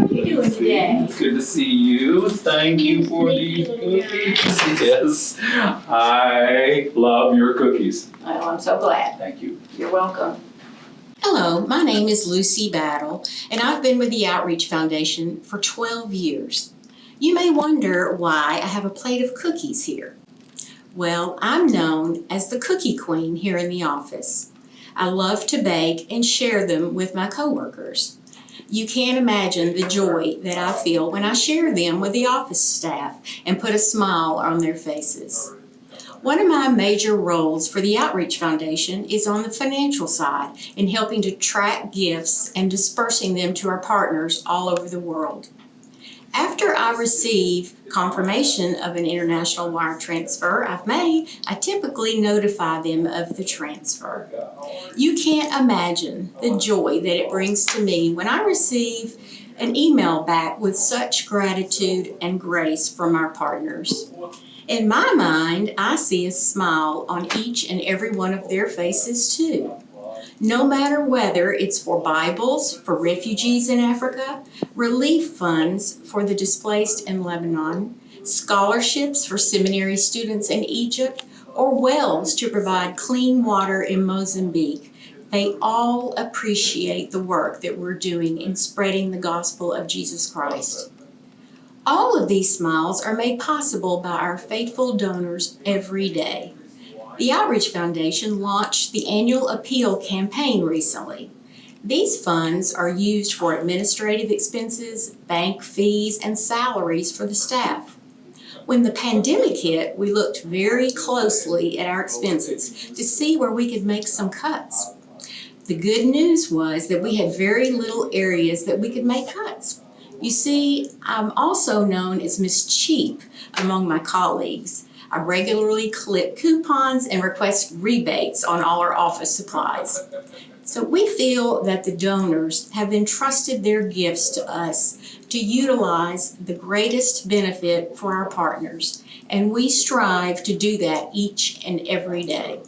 How are you doing today? Good to see you. Thank you for the cookies. Yes, I love your cookies. Oh, I'm so glad. Thank you. You're welcome. Hello, my name is Lucy Battle, and I've been with the Outreach Foundation for 12 years. You may wonder why I have a plate of cookies here. Well, I'm known as the Cookie Queen here in the office. I love to bake and share them with my coworkers. You can't imagine the joy that I feel when I share them with the office staff and put a smile on their faces. One of my major roles for the Outreach Foundation is on the financial side in helping to track gifts and dispersing them to our partners all over the world. I receive confirmation of an international wire transfer I've made, I typically notify them of the transfer. You can't imagine the joy that it brings to me when I receive an email back with such gratitude and grace from our partners. In my mind, I see a smile on each and every one of their faces too. No matter whether it's for Bibles for refugees in Africa, relief funds for the displaced in Lebanon, scholarships for seminary students in Egypt, or wells to provide clean water in Mozambique, they all appreciate the work that we're doing in spreading the gospel of Jesus Christ. All of these smiles are made possible by our faithful donors every day. The Outreach Foundation launched the annual appeal campaign recently. These funds are used for administrative expenses, bank fees, and salaries for the staff. When the pandemic hit, we looked very closely at our expenses to see where we could make some cuts. The good news was that we had very little areas that we could make cuts. You see, I'm also known as Miss Cheap among my colleagues. I regularly clip coupons and request rebates on all our office supplies. So we feel that the donors have entrusted their gifts to us to utilize the greatest benefit for our partners, and we strive to do that each and every day.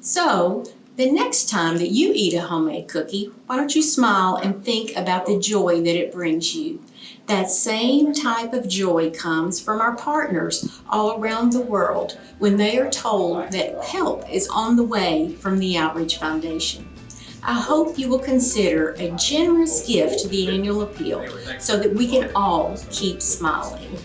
So, the next time that you eat a homemade cookie, why don't you smile and think about the joy that it brings you? That same type of joy comes from our partners all around the world when they are told that help is on the way from the Outreach Foundation. I hope you will consider a generous gift to the annual appeal so that we can all keep smiling.